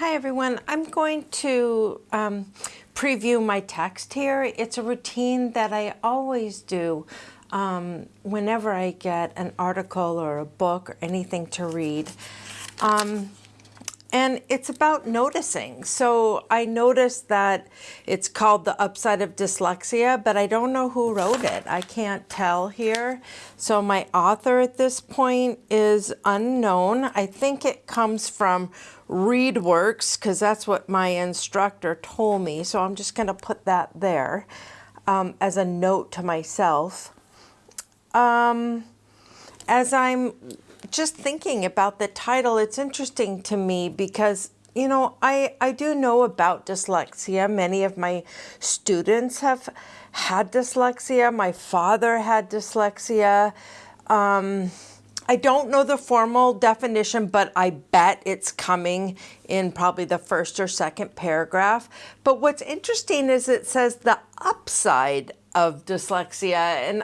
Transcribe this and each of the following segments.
Hi everyone. I'm going to um, preview my text here. It's a routine that I always do um, whenever I get an article or a book or anything to read. Um, and it's about noticing. So I noticed that it's called The Upside of Dyslexia, but I don't know who wrote it. I can't tell here. So my author at this point is unknown. I think it comes from ReadWorks because that's what my instructor told me. So I'm just going to put that there um, as a note to myself. Um, as I'm just thinking about the title, it's interesting to me because, you know, I, I do know about dyslexia. Many of my students have had dyslexia. My father had dyslexia. Um, I don't know the formal definition, but I bet it's coming in probably the first or second paragraph. But what's interesting is it says the upside of dyslexia. And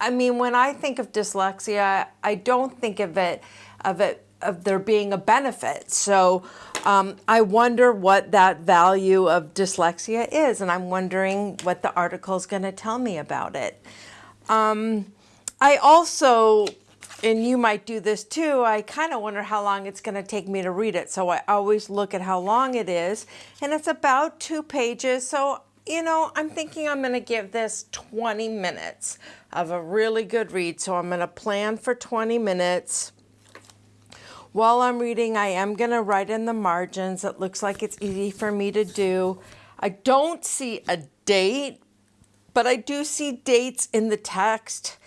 I mean, when I think of dyslexia, I don't think of it, of it, of there being a benefit. So um, I wonder what that value of dyslexia is. And I'm wondering what the article is going to tell me about it. Um, I also, and you might do this too, I kind of wonder how long it's going to take me to read it. So I always look at how long it is. And it's about two pages. So you know, I'm thinking I'm going to give this 20 minutes of a really good read. So I'm going to plan for 20 minutes. While I'm reading, I am going to write in the margins. It looks like it's easy for me to do. I don't see a date, but I do see dates in the text.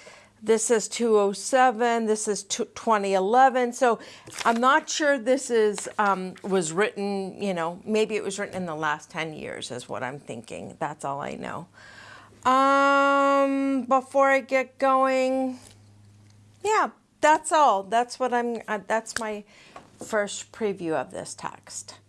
This is 207, this is 2011. So I'm not sure this is um, was written, you know, maybe it was written in the last 10 years is what I'm thinking. That's all I know. Um, before I get going, yeah, that's all. That's what I'm, uh, that's my first preview of this text.